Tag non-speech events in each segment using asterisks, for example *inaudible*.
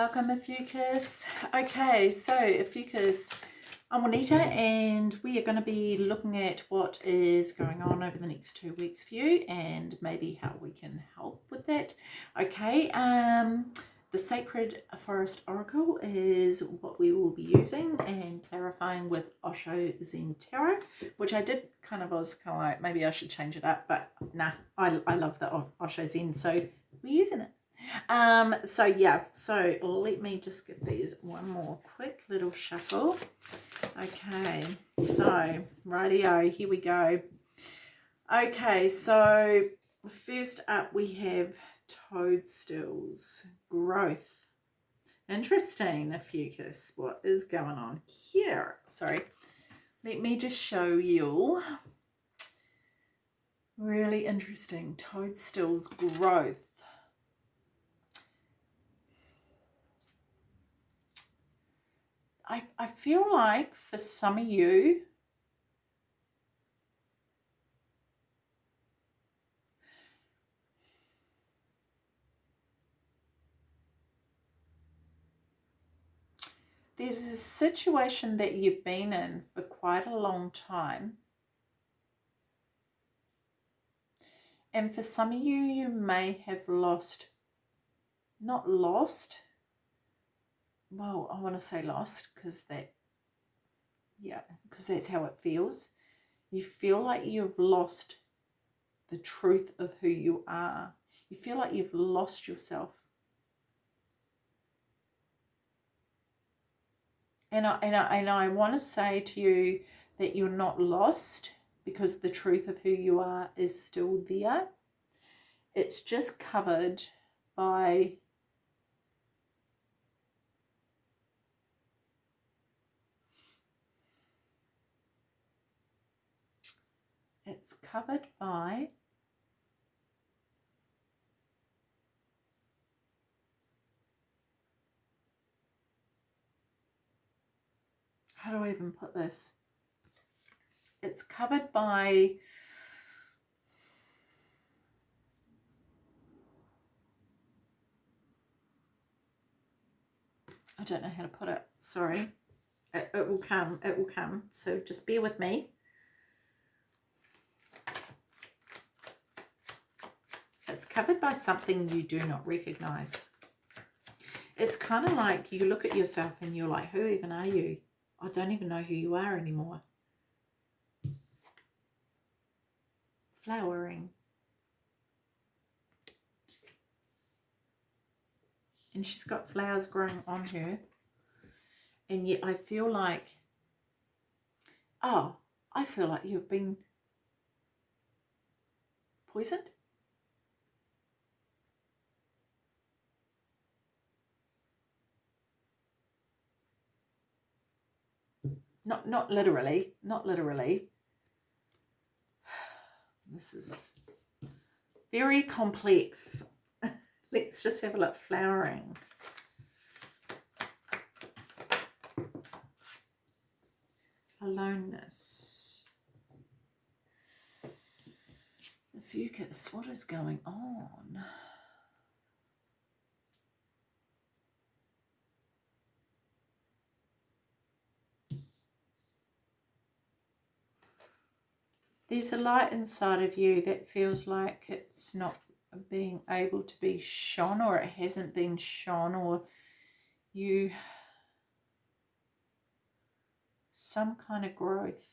Welcome Ophiuchus. Okay, so Ophiuchus, I'm Juanita and we are going to be looking at what is going on over the next two weeks for you and maybe how we can help with that. Okay, um, the Sacred Forest Oracle is what we will be using and clarifying with Osho Zen Tarot, which I did kind of, was kind of like, maybe I should change it up, but nah, I, I love the Osho Zen, so we're using it. Um, so yeah, so let me just give these one more quick little shuffle. Okay, so rightio, here we go. Okay, so first up we have toadstools, growth. Interesting, Ophiuchus, what is going on here? Sorry, let me just show you. Really interesting, toadstools, growth. I, I feel like for some of you, there's a situation that you've been in for quite a long time. And for some of you, you may have lost, not lost, well, I want to say lost because that, yeah, because that's how it feels. You feel like you've lost the truth of who you are. You feel like you've lost yourself. And I, and I, and I want to say to you that you're not lost because the truth of who you are is still there. It's just covered by it's covered by how do I even put this? It's covered by I don't know how to put it, sorry. It, it will come, it will come. So just bear with me. It's covered by something you do not recognize. It's kind of like you look at yourself and you're like, who even are you? I don't even know who you are anymore. Flowering. And she's got flowers growing on her. And yet I feel like, oh, I feel like you've been poisoned. Not, not literally, not literally. *sighs* This is very complex. *laughs* Let's just have a look. Flowering. Aloneness. Ophiuchus, what is going on? There's a light inside of you that feels like it's not being able to be shone or it hasn't been shone or you some kind of growth.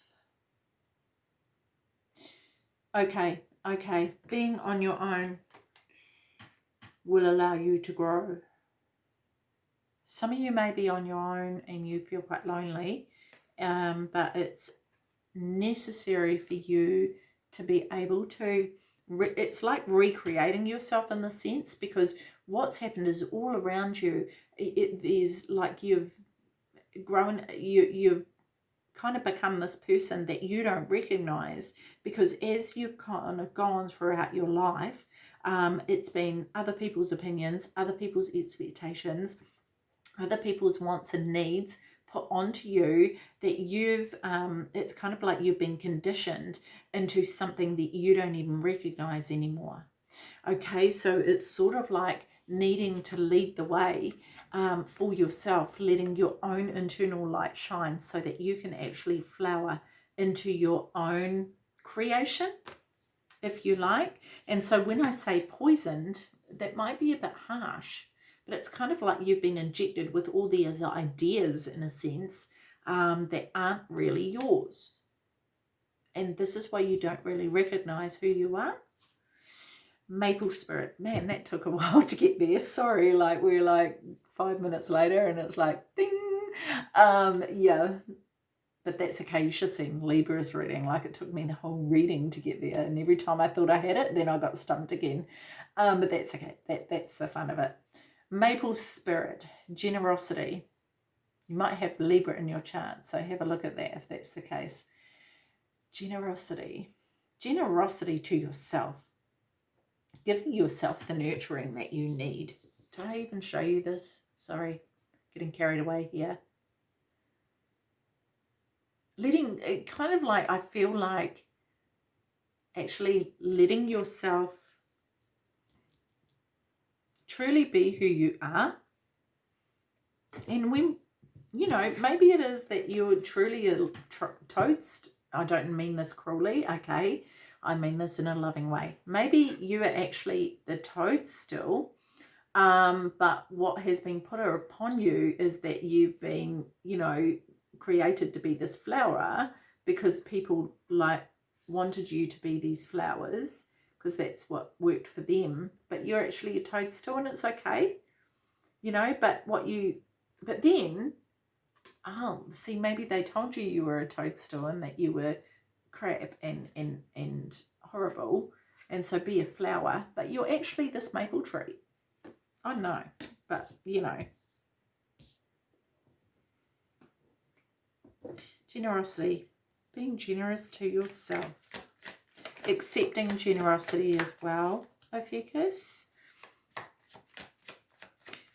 Okay okay being on your own will allow you to grow. Some of you may be on your own and you feel quite lonely um, but it's necessary for you to be able to it's like recreating yourself in the sense because what's happened is all around you it is like you've grown you you've kind of become this person that you don't recognize because as you've kind of gone throughout your life um, it's been other people's opinions other people's expectations other people's wants and needs put onto you that you've um it's kind of like you've been conditioned into something that you don't even recognize anymore okay so it's sort of like needing to lead the way um, for yourself, letting your own internal light shine so that you can actually flower into your own creation, if you like. And so when I say poisoned, that might be a bit harsh, but it's kind of like you've been injected with all these ideas in a sense um, that aren't really yours. And this is why you don't really recognize who you are. Maple spirit. Man that took a *laughs* while to get there. Sorry like we're like five minutes later and it's like ding! Um yeah. But that's okay. You should see libra's reading. Like it took me the whole reading to get there. And every time i thought i had it then i got stumped again. Um but that's okay. That that's the fun of it maple spirit generosity you might have libra in your chart so have a look at that if that's the case generosity generosity to yourself giving yourself the nurturing that you need. Did I even show you this? Sorry, getting carried away here. Letting, it kind of like, I feel like actually letting yourself truly be who you are. And when, you know, maybe it is that you're truly a toast. I don't mean this cruelly, okay? I mean this in a loving way. Maybe you are actually the toadstool, um, but what has been put upon you is that you've been, you know, created to be this flower because people like wanted you to be these flowers because that's what worked for them. But you're actually a toadstool and it's okay, you know, but what you, but then, oh, see, maybe they told you you were a toadstool and that you were crap and, and, and horrible and so be a flower, but you're actually this maple tree. I know, but you know. Generosity, being generous to yourself. Accepting generosity as well, Ophiuchus.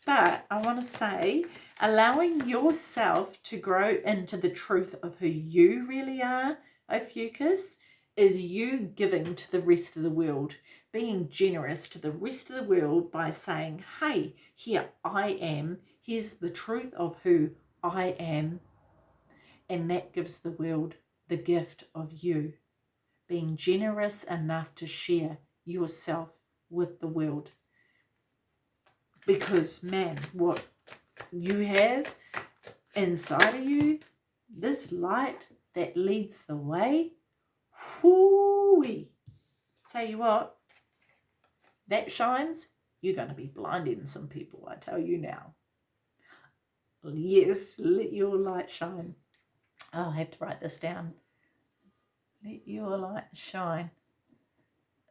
But I want to say, allowing yourself to grow into the truth of who you really are Ophiuchus, is you giving to the rest of the world, being generous to the rest of the world by saying, hey, here I am, here's the truth of who I am. And that gives the world the gift of you, being generous enough to share yourself with the world. Because, man, what you have inside of you, this light that leads the way. Whoo-wee. Tell you what, that shines, you're going to be blinding some people, I tell you now. Yes, let your light shine. I'll have to write this down. Let your light shine.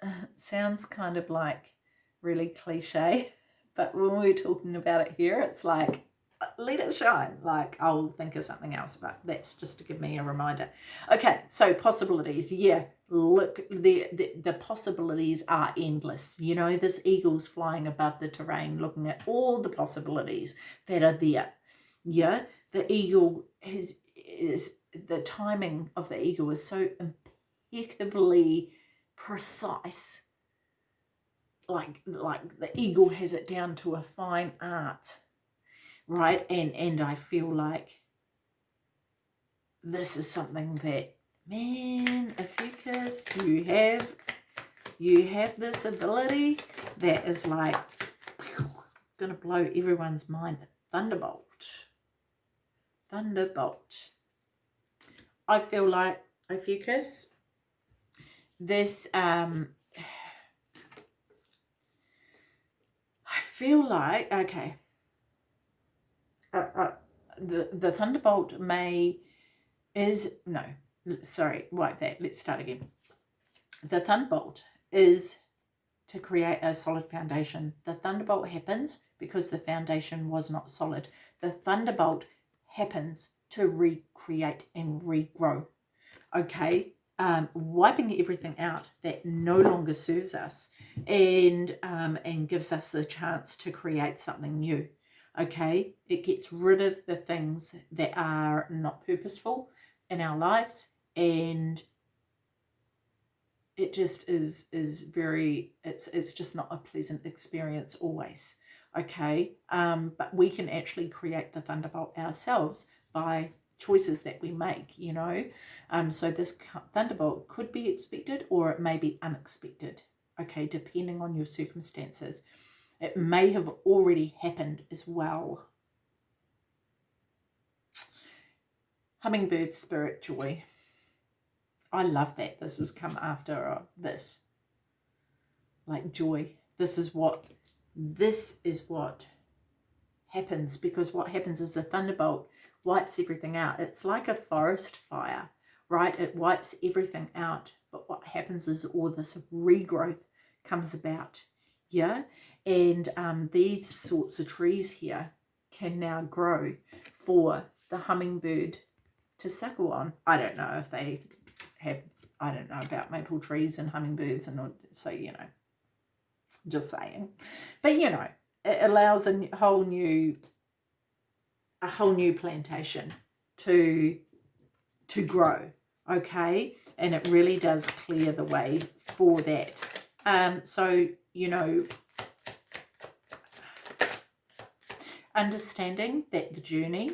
Uh, *laughs* sounds kind of like really cliche, *laughs* but when we're talking about it here, it's like let it shine. Like I'll think of something else, but that's just to give me a reminder. Okay, so possibilities. Yeah, look, the, the, the possibilities are endless. You know, this eagle's flying above the terrain, looking at all the possibilities that are there. Yeah, the eagle is, is the timing of the eagle is so impeccably precise. Like, like the eagle has it down to a fine art right? And, and I feel like this is something that, man, Ophiuchus, you have, you have this ability that is like, to blow everyone's mind. Thunderbolt. Thunderbolt. I feel like, Ophiuchus, this, um, I feel like, okay, uh, uh, the, the thunderbolt may is no sorry wipe that let's start again. The thunderbolt is to create a solid foundation. The thunderbolt happens because the foundation was not solid. The thunderbolt happens to recreate and regrow okay um, wiping everything out that no longer serves us and um, and gives us the chance to create something new okay it gets rid of the things that are not purposeful in our lives and it just is is very it's it's just not a pleasant experience always okay? Um, but we can actually create the thunderbolt ourselves by choices that we make, you know. Um, so this thunderbolt could be expected or it may be unexpected, okay, depending on your circumstances. It may have already happened as well. Hummingbird spirit joy. I love that this has come after uh, this. Like joy. This is what, this is what happens because what happens is the thunderbolt wipes everything out. It's like a forest fire, right? It wipes everything out. But what happens is all this regrowth comes about. Yeah. And um, these sorts of trees here can now grow for the hummingbird to suckle on. I don't know if they have, I don't know about maple trees and hummingbirds and so, you know, just saying. But, you know, it allows a whole new a whole new plantation to to grow okay? And it really does clear the way for that. Um so you know understanding that the journey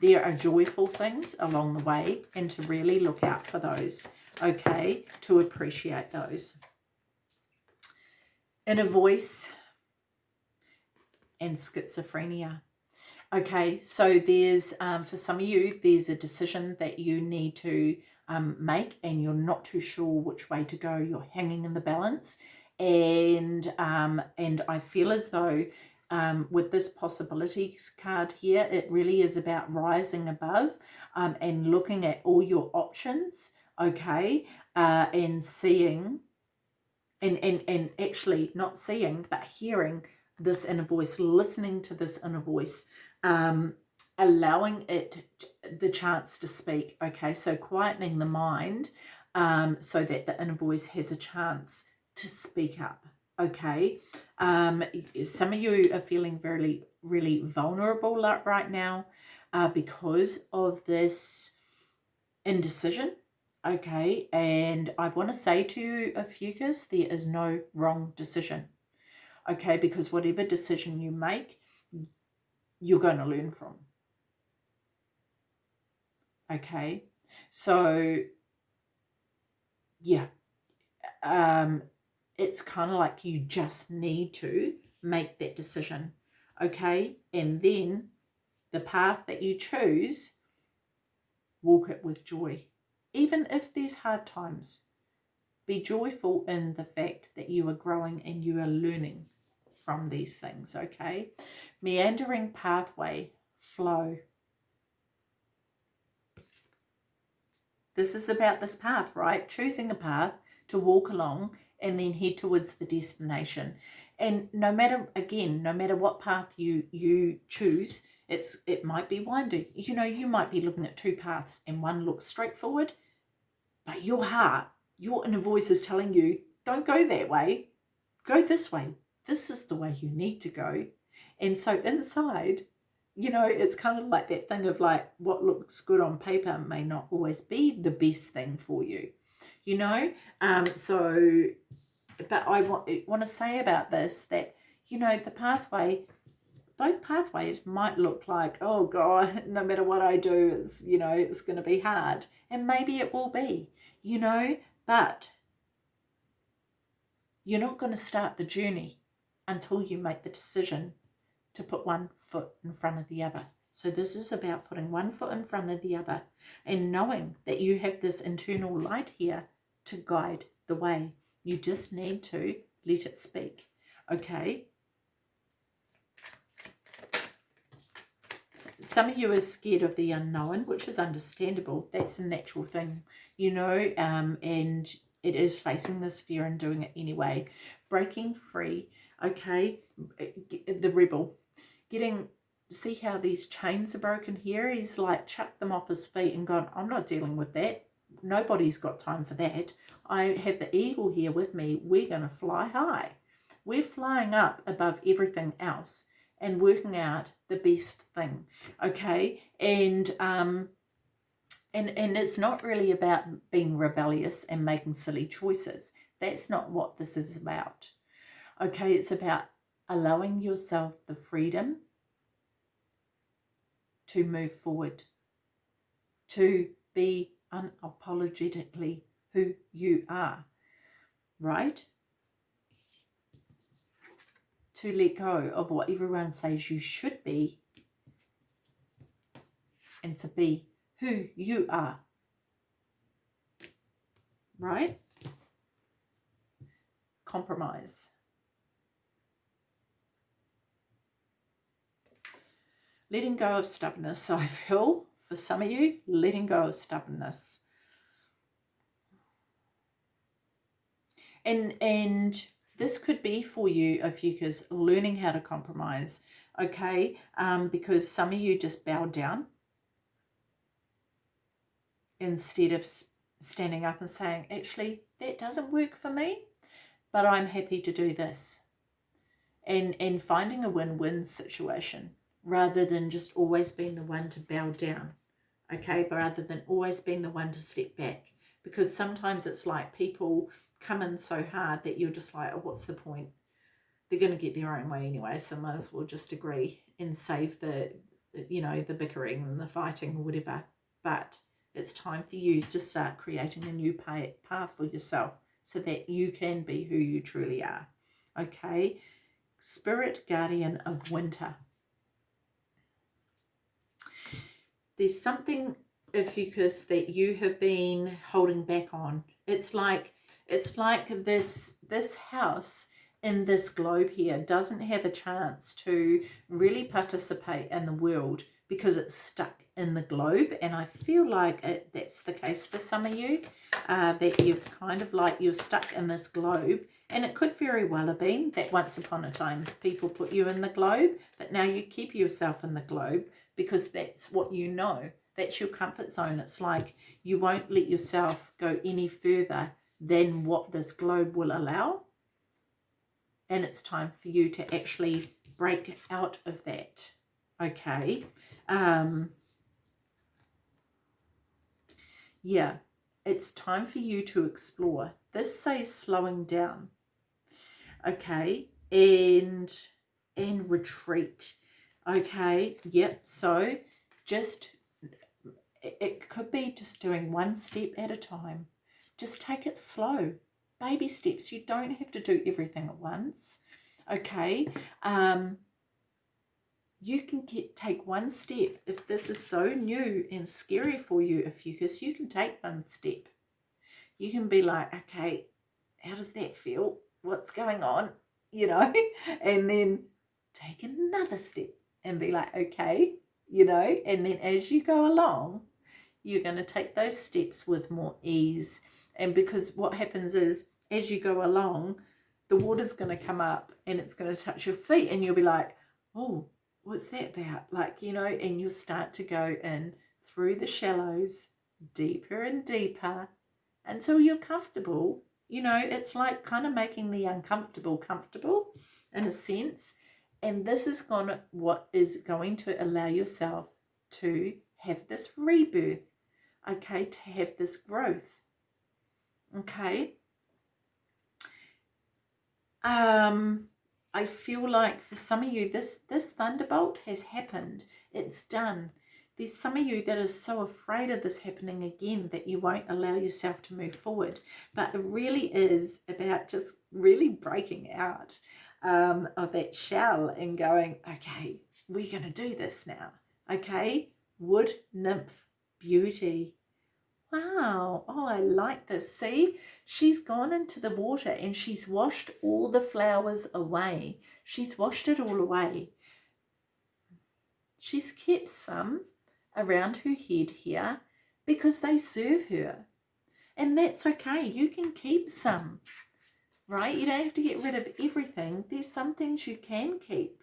there are joyful things along the way and to really look out for those okay? To appreciate those. Inner voice and schizophrenia Okay, so there's, um, for some of you, there's a decision that you need to um, make and you're not too sure which way to go. You're hanging in the balance. And, um, and I feel as though um, with this possibilities card here, it really is about rising above um, and looking at all your options, okay, uh, and seeing, and, and, and actually not seeing, but hearing this inner voice, listening to this inner voice, um, allowing it the chance to speak. Okay, so quietening the mind um, so that the inner voice has a chance to speak up. Okay, um, some of you are feeling really, really vulnerable right now uh, because of this indecision. Okay, and I want to say to you, Ophiuchus, there is no wrong decision. Okay, because whatever decision you make, you're going to learn from. Okay, so yeah, um, it's kind of like you just need to make that decision. Okay, and then the path that you choose, walk it with joy. Even if there's hard times, be joyful in the fact that you are growing and you are learning from these things, okay? Meandering pathway, flow. This is about this path, right? Choosing a path to walk along and then head towards the destination. And no matter, again, no matter what path you, you choose, it's it might be winding. You know, you might be looking at two paths and one looks straightforward, but your heart, your inner voice is telling you, don't go that way, go this way this is the way you need to go. And so inside, you know, it's kind of like that thing of like what looks good on paper may not always be the best thing for you, you know. Um, so, but I want, want to say about this that, you know, the pathway, both pathways might look like, oh God, *laughs* no matter what I do, it's, you know, it's going to be hard. And maybe it will be, you know, but you're not going to start the journey until you make the decision to put one foot in front of the other. So this is about putting one foot in front of the other and knowing that you have this internal light here to guide the way. You just need to let it speak. Okay? Some of you are scared of the unknown, which is understandable. That's a natural thing, you know, um, and it is facing this fear and doing it anyway. Breaking free okay the rebel getting see how these chains are broken here? He's like chucked them off his feet and gone i'm not dealing with that. Nobody's got time for that. I have the eagle here with me. We're going to fly high. We're flying up above everything else and working out the best thing. Okay? And um and and it's not really about being rebellious and making silly choices. That's not what this is about Okay, it's about allowing yourself the freedom to move forward, to be unapologetically who you are, right? To let go of what everyone says you should be and to be who you are, right? Compromise. Letting go of stubbornness, I feel, for some of you, letting go of stubbornness. And, and this could be for you, Ophiuchus, learning how to compromise, okay? Um, because some of you just bow down instead of standing up and saying, actually, that doesn't work for me, but I'm happy to do this. And, and finding a win-win situation rather than just always being the one to bow down, okay, but rather than always being the one to step back. Because sometimes it's like people come in so hard that you're just like, oh, what's the point? They're going to get their own way anyway, so might as well just agree and save the, you know, the bickering and the fighting or whatever. But it's time for you to start creating a new path for yourself so that you can be who you truly are. Okay? Spirit guardian of winter. There's something Ophiuchus that you have been holding back on. It's like it's like this this house in this globe here doesn't have a chance to really participate in the world because it's stuck in the globe. And I feel like it, that's the case for some of you uh, that you've kind of like you're stuck in this globe. And it could very well have been that once upon a time people put you in the globe but now you keep yourself in the globe because that's what you know. That's your comfort zone. It's like you won't let yourself go any further than what this globe will allow. And it's time for you to actually break out of that. Okay. Um, yeah, it's time for you to explore. This says slowing down. Okay. And and retreat Okay, yep. So just, it could be just doing one step at a time. Just take it slow. Baby steps. You don't have to do everything at once. Okay. Um, you can get take one step. If this is so new and scary for you, if you because you can take one step. You can be like, okay, how does that feel? What's going on? You know, *laughs* and then take another step and be like, okay, you know, and then as you go along, you're going to take those steps with more ease. And because what happens is, as you go along, the water's going to come up and it's going to touch your feet and you'll be like, oh, what's that about? Like, you know, and you'll start to go in through the shallows, deeper and deeper until you're comfortable. You know, it's like kind of making the uncomfortable comfortable in a sense. And this is to, what is going to allow yourself to have this rebirth, okay, to have this growth, okay. Um, I feel like for some of you, this, this thunderbolt has happened. It's done. There's some of you that are so afraid of this happening again that you won't allow yourself to move forward. But it really is about just really breaking out um, of that shell and going, okay, we're going to do this now. Okay, wood nymph beauty. Wow, oh, I like this. See, she's gone into the water and she's washed all the flowers away. She's washed it all away. She's kept some around her head here because they serve her. And that's okay. You can keep some right? You don't have to get rid of everything. There's some things you can keep.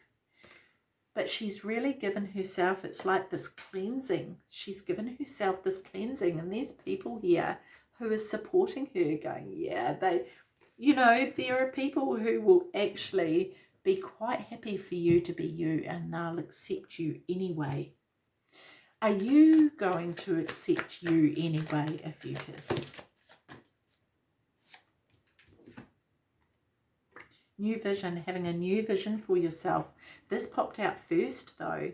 But she's really given herself, it's like this cleansing. She's given herself this cleansing. And there's people here who are supporting her going, yeah, they, you know, there are people who will actually be quite happy for you to be you and they'll accept you anyway. Are you going to accept you anyway, Ophiuchus? New vision, having a new vision for yourself. This popped out first though.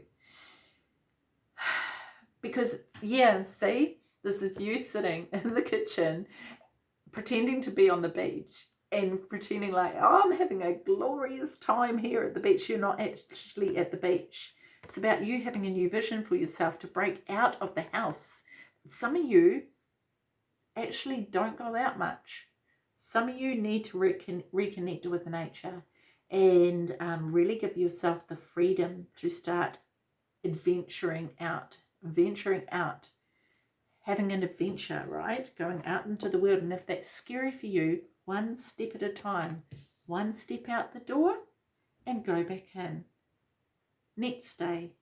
*sighs* Because, yeah, see, this is you sitting *laughs* in the kitchen pretending to be on the beach and pretending like, oh, I'm having a glorious time here at the beach. You're not actually at the beach. It's about you having a new vision for yourself to break out of the house. Some of you actually don't go out much. Some of you need to recon reconnect with nature and um, really give yourself the freedom to start adventuring out, venturing out, having an adventure, right? Going out into the world. And if that's scary for you, one step at a time, one step out the door and go back in. Next day,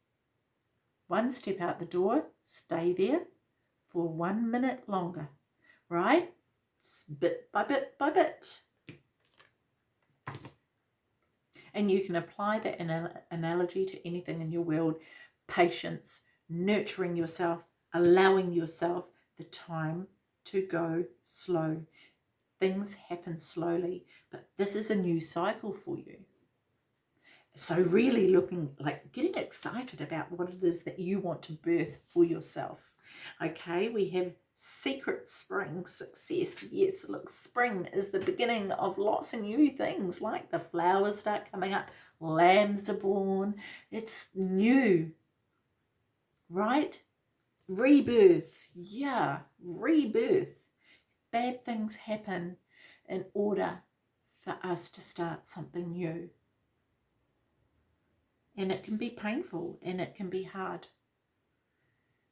one step out the door, stay there for one minute longer, right? Bit by bit by bit. And you can apply that analogy to anything in your world. Patience, nurturing yourself, allowing yourself the time to go slow. Things happen slowly, but this is a new cycle for you. So really looking like getting excited about what it is that you want to birth for yourself. Okay, we have secret spring success. Yes, look, spring is the beginning of lots of new things like the flowers start coming up, lambs are born. It's new, right? Rebirth, yeah, rebirth. Bad things happen in order for us to start something new. And it can be painful and it can be hard.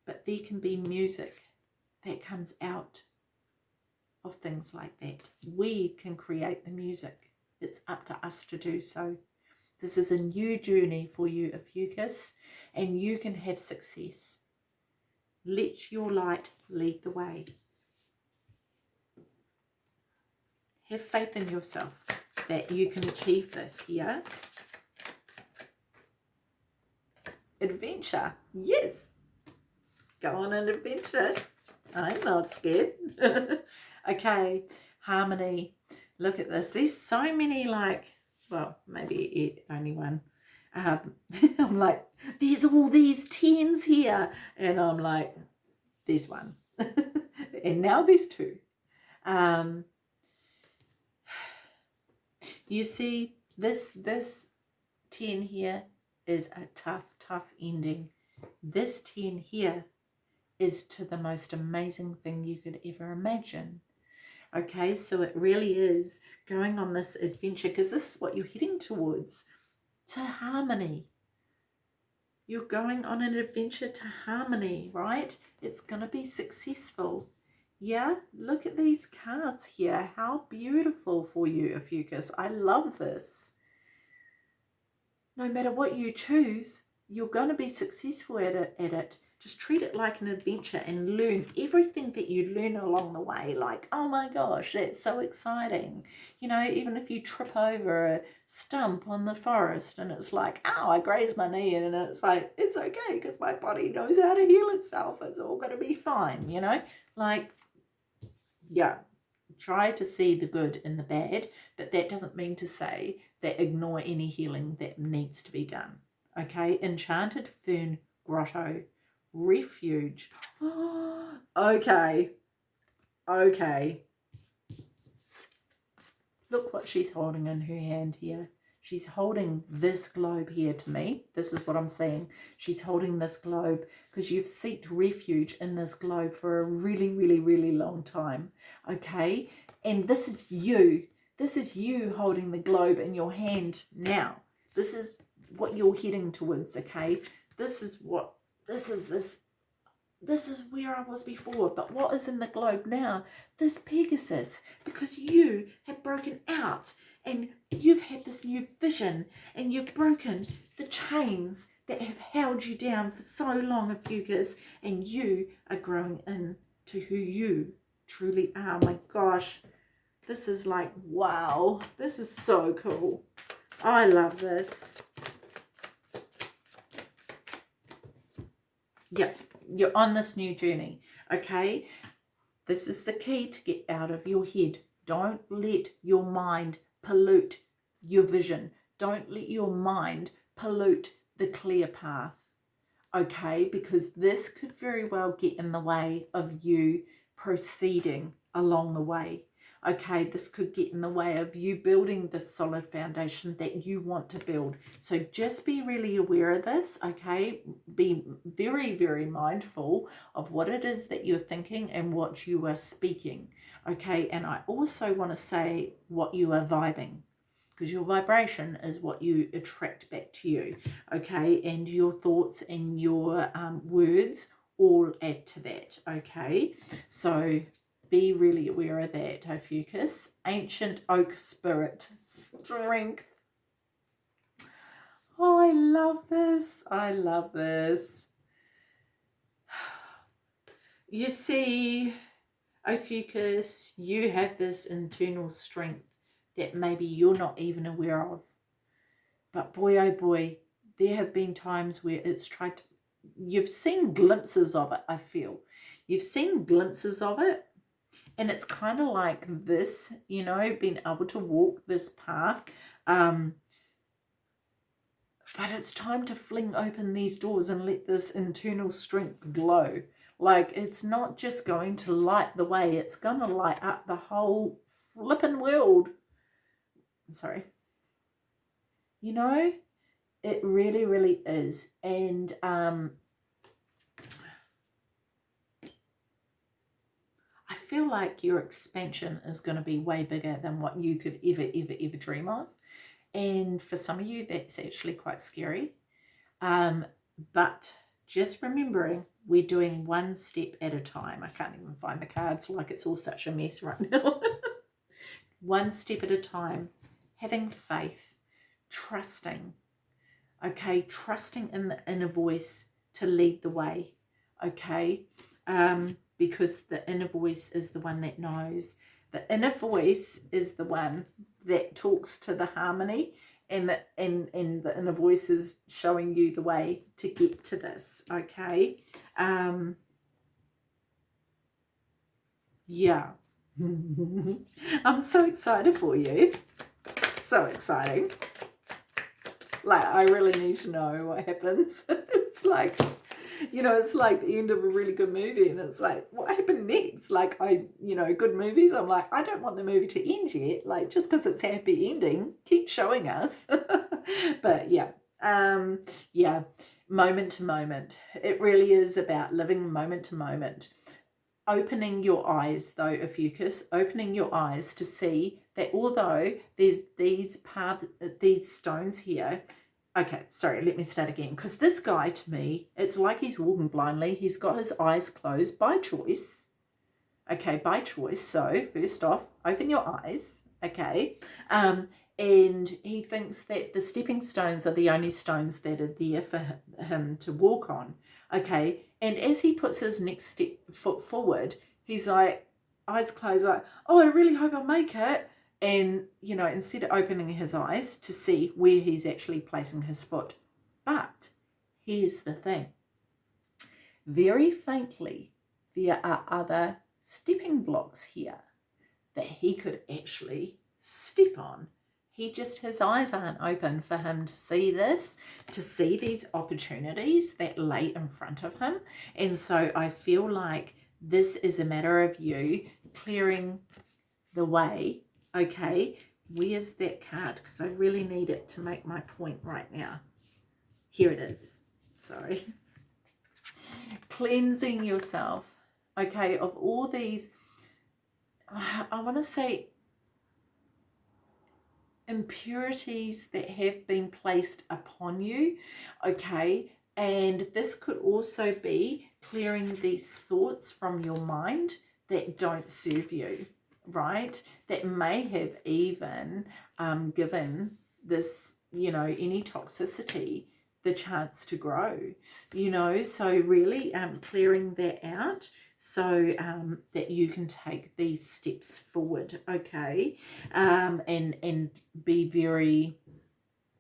But there can be music that comes out of things like that. We can create the music. It's up to us to do so. This is a new journey for you, Ophiuchus, and you can have success. Let your light lead the way. Have faith in yourself that you can achieve this here. Adventure. Yes. Go on an adventure. I'm not scared. okay. Harmony. Look at this. There's so many like, well, maybe only one. Um, *laughs* I'm like, there's all these tens here. And I'm like, there's one. *laughs* and now there's two. Um, *sighs* you see, this, this 10 here is a tough, tough ending. This 10 here is to the most amazing thing you could ever imagine. Okay, so it really is going on this adventure because this is what you're heading towards to harmony. You're going on an adventure to harmony, right? It's going to be successful. Yeah, look at these cards here. How beautiful for you, Ophiuchus. I love this. No matter what you choose, you're going to be successful at it. At it. Just treat it like an adventure and learn everything that you learn along the way. Like, oh my gosh, that's so exciting. You know, even if you trip over a stump on the forest and it's like, oh, I grazed my knee and it's like, it's okay because my body knows how to heal itself. It's all going to be fine, you know? Like, yeah, try to see the good in the bad, but that doesn't mean to say that ignore any healing that needs to be done. Okay, Enchanted Fern Grotto refuge. *gasps* okay. Okay. Look what she's holding in her hand here. She's holding this globe here to me. This is what I'm seeing. She's holding this globe because you've sought refuge in this globe for a really, really, really long time. Okay? And this is you. This is you holding the globe in your hand now. This is what you're heading towards, okay? This is what this is this this is where I was before, but what is in the globe now? This Pegasus, because you have broken out and you've had this new vision and you've broken the chains that have held you down for so long, Ophiuchus, and you are growing into who you truly are. My gosh, this is like, wow, this is so cool. I love this. Yep, you're on this new journey, okay? This is the key to get out of your head. Don't let your mind pollute your vision. Don't let your mind pollute the clear path. Okay, because this could very well get in the way of you proceeding along the way okay, this could get in the way of you building the solid foundation that you want to build. So just be really aware of this, okay? Be very, very mindful of what it is that you're thinking and what you are speaking, okay? And I also want to say what you are vibing because your vibration is what you attract back to you, okay? And your thoughts and your um, words all add to that, okay? So be really aware of that, Ophiuchus. Ancient oak spirit, strength. Oh, I love this. I love this. *sighs* You see, Ophiuchus, you have this internal strength that maybe you're not even aware of. But boy, oh boy, there have been times where it's tried to, you've seen glimpses of it, I feel. You've seen glimpses of it, and it's kind of like this, you know, being able to walk this path. Um, but it's time to fling open these doors and let this internal strength glow. Like it's not just going to light the way, it's to light up the whole flipping world. i'm sorry. You know, it really, really is. And um, feel like your expansion is going to be way bigger than what you could ever, ever, ever dream of. And for some of you, that's actually quite scary. Um, but just remembering we're doing one step at a time. I can't even find the cards like it's all such a mess right now. *laughs* one step at a time, having faith, trusting, okay, trusting in the inner voice to lead the way, okay. Um, because the inner voice is the one that knows. The inner voice is the one that talks to the harmony and the, and, and the inner voice is showing you the way to get to this, okay? Um, yeah. *laughs* I'm so excited for you. So exciting. Like, I really need to know what happens. *laughs* it's like *laughs* you know, it's like the end of a really good movie and it's like, what happened next? Like I, you know, good movies, I'm like, I don't want the movie to end yet. Like just because it's happy ending, keep showing us. *laughs* but yeah, um, yeah, moment to moment. It really is about living moment to moment. Opening your eyes though, Ophiuchus, opening your eyes to see that although there's these path, these stones here, Okay, sorry, let me start again. Because this guy, to me, it's like he's walking blindly. He's got his eyes closed by choice. Okay, by choice. So, first off, open your eyes. Okay. Um, and he thinks that the stepping stones are the only stones that are there for him to walk on. Okay. And as he puts his next step foot forward, he's like, eyes closed, like, oh, I really hope I make it and you know instead of opening his eyes to see where he's actually placing his foot. But here's the thing. Very faintly there are other stepping blocks here that he could actually step on. He just his eyes aren't open for him to see this to see these opportunities that lay in front of him. And so i feel like this is a matter of you clearing the way Okay, where's that card? Because I really need it to make my point right now. Here it is. Sorry. *laughs* Cleansing yourself, okay, of all these, *sighs* I want to say impurities that have been placed upon you, okay, and this could also be clearing these thoughts from your mind that don't serve you right, that may have even um, given this, you know, any toxicity the chance to grow, you know, so really um, clearing that out so um, that you can take these steps forward, okay, um, and, and be very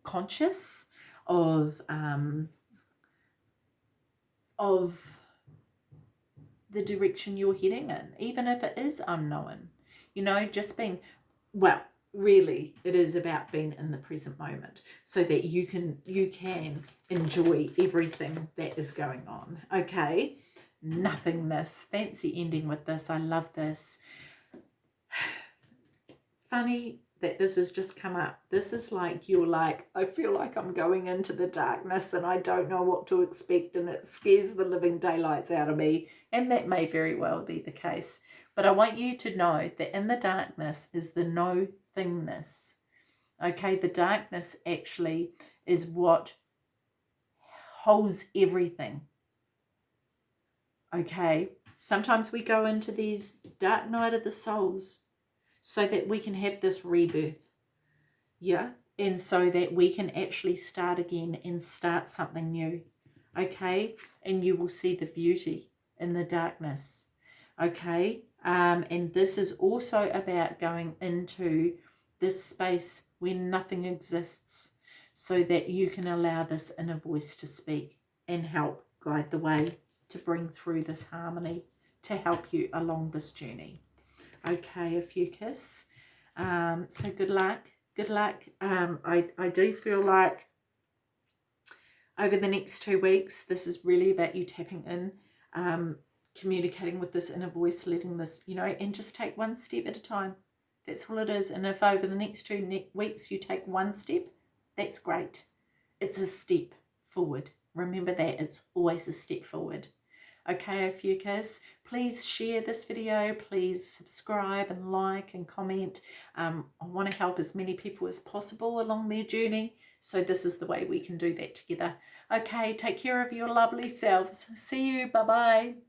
conscious of, um, of the direction you're heading in, even if it is unknown, you know, just being, well, really it is about being in the present moment so that you can you can enjoy everything that is going on okay? Nothingness fancy ending with this i love this. *sighs* Funny that this has just come up. This is like you're like i feel like i'm going into the darkness and i don't know what to expect and it scares the living daylights out of me. And that may very well be the case but i want you to know that in the darkness is the no thingness. Okay, the darkness actually is what holds everything. Okay, sometimes we go into these dark night of the souls so that we can have this rebirth. Yeah, and so that we can actually start again and start something new. Okay, and you will see the beauty in the darkness. Okay, um, and this is also about going into this space where nothing exists so that you can allow this inner voice to speak and help guide the way to bring through this harmony to help you along this journey. Okay, Ophiuchus. Um, so good luck. Good luck. Um, I, I do feel like over the next two weeks, this is really about you tapping in, um, communicating with this inner voice, letting this, you know, and just take one step at a time. That's all it is. And if over the next two weeks you take one step, that's great. It's a step forward. Remember that it's always a step forward. Okay, Ophiuchus, please share this video. Please subscribe and like and comment. Um, I want to help as many people as possible along their journey. So this is the way we can do that together. Okay, take care of your lovely selves. See you. Bye-bye.